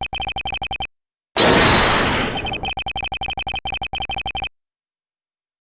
何?